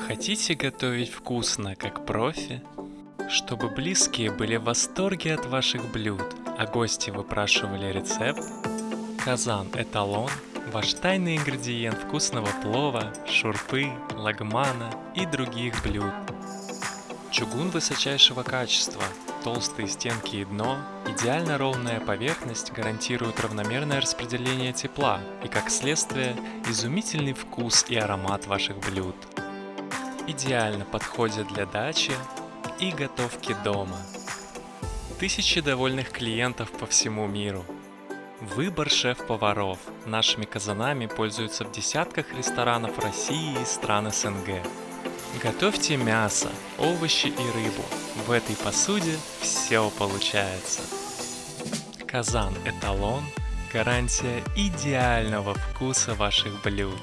Хотите готовить вкусно, как профи? Чтобы близкие были в восторге от ваших блюд, а гости выпрашивали рецепт? Казан Эталон – ваш тайный ингредиент вкусного плова, шурпы, лагмана и других блюд. Чугун высочайшего качества, толстые стенки и дно, идеально ровная поверхность гарантируют равномерное распределение тепла и, как следствие, изумительный вкус и аромат ваших блюд. Идеально подходят для дачи и готовки дома. Тысячи довольных клиентов по всему миру. Выбор шеф-поваров нашими казанами пользуются в десятках ресторанов России и стран СНГ. Готовьте мясо, овощи и рыбу. В этой посуде все получается. Казан Эталон – гарантия идеального вкуса ваших блюд.